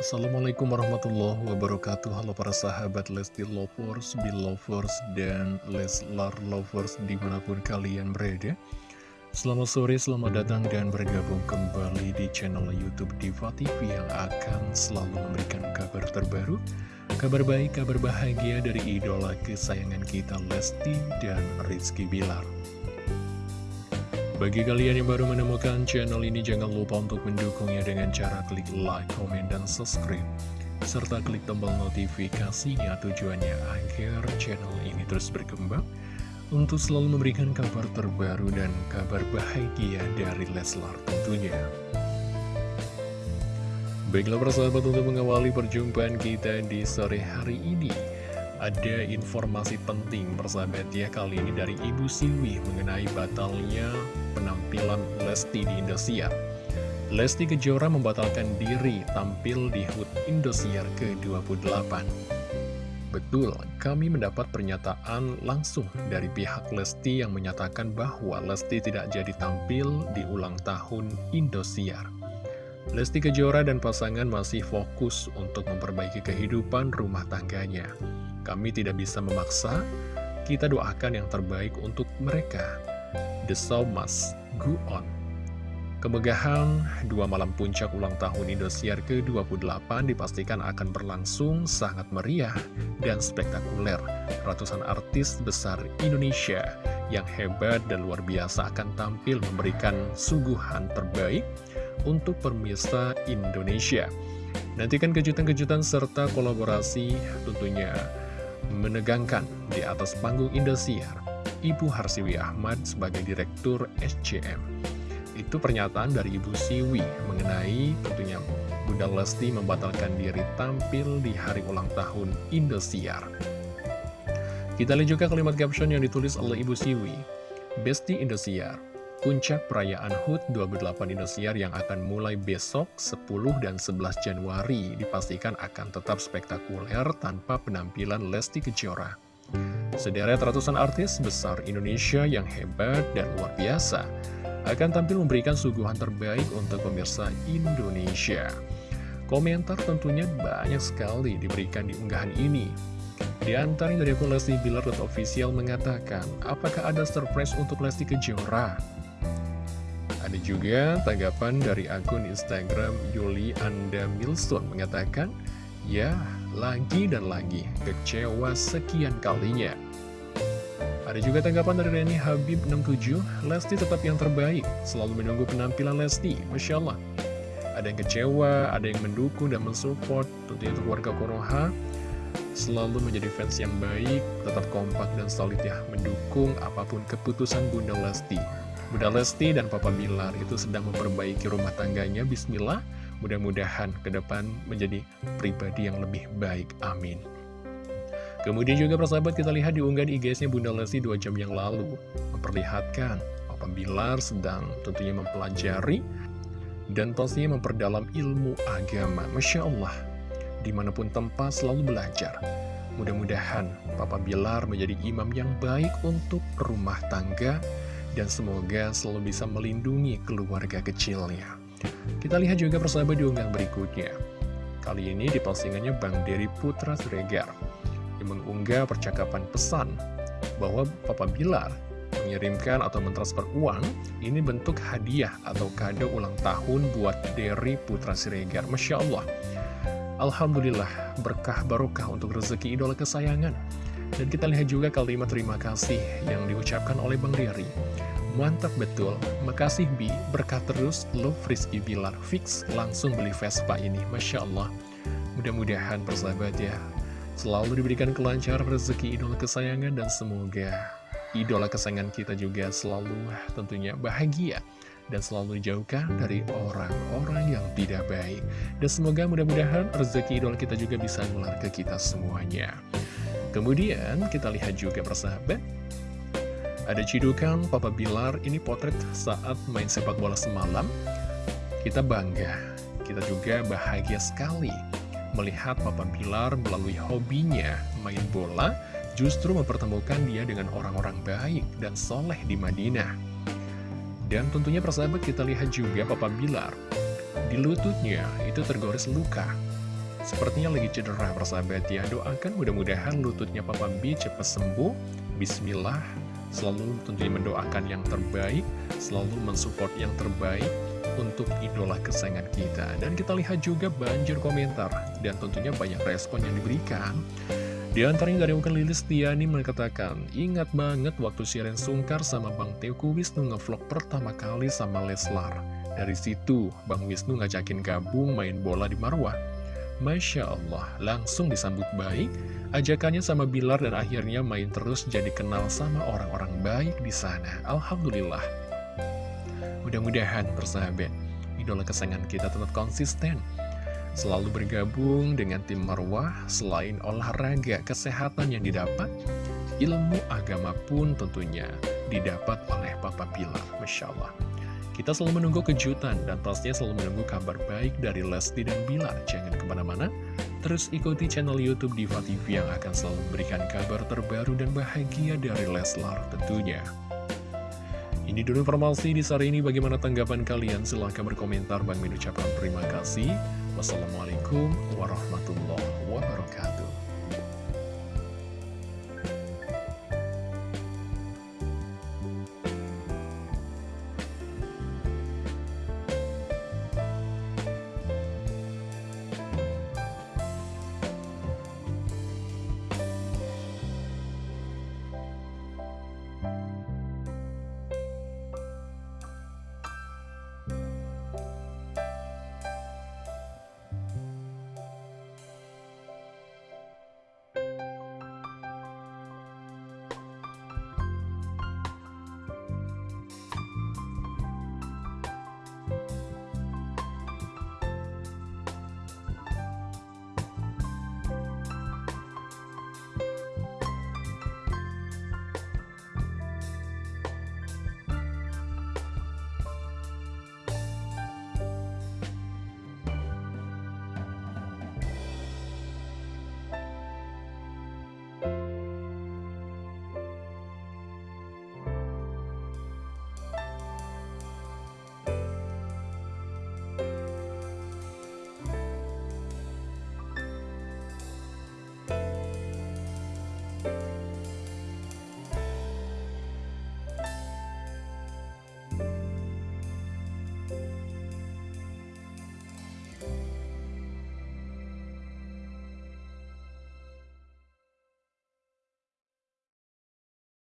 Assalamualaikum warahmatullahi wabarakatuh. Halo para sahabat Lesti Lovers, Belovers, dan Leslar Lovers di mana pun kalian berada. Selamat sore, selamat datang dan bergabung kembali di channel Youtube Diva TV Yang akan selalu memberikan kabar terbaru Kabar baik, kabar bahagia dari idola kesayangan kita Lesti dan Rizky Bilar bagi kalian yang baru menemukan channel ini, jangan lupa untuk mendukungnya dengan cara klik like, komen, dan subscribe. Serta klik tombol notifikasinya tujuannya agar channel ini terus berkembang untuk selalu memberikan kabar terbaru dan kabar bahagia dari Leslar tentunya. Baiklah persahabat untuk mengawali perjumpaan kita di sore hari ini ada informasi penting persahabat ya kali ini dari Ibu Siwi mengenai batalnya penampilan Lesti di Indosiar. Lesti Kejora membatalkan diri tampil di HUT Indosiar ke-28. Betul, kami mendapat pernyataan langsung dari pihak Lesti yang menyatakan bahwa Lesti tidak jadi tampil di ulang tahun Indosiar. Lesti Kejora dan pasangan masih fokus untuk memperbaiki kehidupan rumah tangganya. Kami tidak bisa memaksa, kita doakan yang terbaik untuk mereka. The show must go on. Kemegahan dua malam puncak ulang tahun Indosiar ke-28 dipastikan akan berlangsung sangat meriah dan spektakuler. Ratusan artis besar Indonesia yang hebat dan luar biasa akan tampil memberikan suguhan terbaik untuk permisa Indonesia. Nantikan kejutan-kejutan serta kolaborasi tentunya menegangkan di atas panggung Indosiar, Ibu Harsiwi Ahmad sebagai Direktur SCM. Itu pernyataan dari Ibu Siwi mengenai tentunya Bunda Lesti membatalkan diri tampil di hari ulang tahun Indosiar. Kita lihat juga kalimat caption yang ditulis oleh Ibu Siwi. Besti Indosiar, Puncak perayaan HUT 28 Indosiar yang akan mulai besok 10 dan 11 Januari dipastikan akan tetap spektakuler tanpa penampilan Lesti Kejora. Sederet ratusan artis besar Indonesia yang hebat dan luar biasa akan tampil memberikan suguhan terbaik untuk pemirsa Indonesia. Komentar tentunya banyak sekali diberikan di unggahan ini. Di antaranya dari akun Lesti Bilar official mengatakan, apakah ada surprise untuk Lesti Kejora? Ada juga tanggapan dari akun Instagram Yuli Anda Milson mengatakan, Ya, lagi dan lagi, kecewa sekian kalinya. Ada juga tanggapan dari Reni Habib 67, Lesti tetap yang terbaik, selalu menunggu penampilan Lesti, Masya Allah. Ada yang kecewa, ada yang mendukung dan mensupport, tentunya untuk warga Konoha, selalu menjadi fans yang baik, tetap kompak dan solid ya, mendukung apa pun keputusan Bunda Lesti. Bunda Lesti dan Papa Bilar itu sedang memperbaiki rumah tangganya, Bismillah. Mudah-mudahan ke depan menjadi pribadi yang lebih baik, amin. Kemudian juga persahabat kita lihat di unggahan IG-nya Bunda Lesti 2 jam yang lalu, memperlihatkan Papa Bilar sedang tentunya mempelajari dan pastinya memperdalam ilmu agama. Masya Allah, di mana pun tempat selalu belajar. Mudah-mudahan Papa Bilar menjadi imam yang baik untuk rumah tangga, dan semoga selalu bisa melindungi keluarga kecilnya. Kita lihat juga persahabat di unggahan berikutnya. Kali ini di postingannya Bang Dery Putra Siregar yang mengunggah percakapan pesan bahwa Papa Bilar mengirimkan atau mentransfer uang ini bentuk hadiah atau kado ulang tahun buat Dery Putra Siregar. Masya Allah. Alhamdulillah berkah barokah untuk rezeki idola kesayangan. Dan kita lihat juga kalimat terima kasih yang diucapkan oleh Bang Riri. Mantap betul, makasih Bi, berkah terus, love Rizky Bilar, fix langsung beli Vespa ini, Masya Allah. Mudah-mudahan persahabat ya, selalu diberikan kelancaran rezeki idola kesayangan dan semoga idola kesayangan kita juga selalu tentunya bahagia dan selalu dijauhkan dari orang-orang yang tidak baik. Dan semoga mudah-mudahan rezeki idola kita juga bisa menular ke kita semuanya. Kemudian kita lihat juga persahabat. Ada cidukan Papa Bilar ini potret saat main sepak bola semalam. Kita bangga Kita juga bahagia sekali Melihat Papa Bilar melalui hobinya main bola Justru mempertemukan dia dengan orang-orang baik dan soleh di Madinah. Dan tentunya persahabat kita lihat juga Papa Bilar. Di lututnya itu tergores luka Sepertinya lagi cedera persahabat ya. Doakan mudah-mudahan lututnya Papa B cepat sembuh. Bismillah. Selalu tentunya mendoakan yang terbaik. Selalu mensupport yang terbaik Untuk idola kesayangan kita. Dan kita lihat juga banjir komentar Dan tentunya banyak respon yang diberikan. Di antaranya dari Bukan Lilis Tiani mengatakan, ingat banget waktu Siren Sungkar sama Bang Teguh Wisnu ngevlog pertama kali sama Leslar. Dari situ, Bang Wisnu ngajakin gabung main bola di Marwah. Masya Allah, langsung disambut baik, ajakannya sama Bilar dan akhirnya main terus jadi kenal sama orang-orang baik di sana. Alhamdulillah. Mudah-mudahan persahabat, idola kesayangan kita tetap konsisten. Selalu bergabung dengan tim Marwah, selain olahraga kesehatan yang didapat, ilmu agama pun tentunya didapat oleh Papa Bilar. Masya Allah. Kita selalu menunggu kejutan dan pastinya selalu menunggu kabar baik dari Lesti dan Bilar. Jangan ke mana-mana, terus ikuti channel Youtube Diva TV yang akan selalu memberikan kabar terbaru dan bahagia dari Leslar tentunya. Ini dulu informasi di sore ini, bagaimana tanggapan kalian? Silahkan berkomentar, Bang Min ucapkan terima kasih. Wassalamualaikum warahmatullahi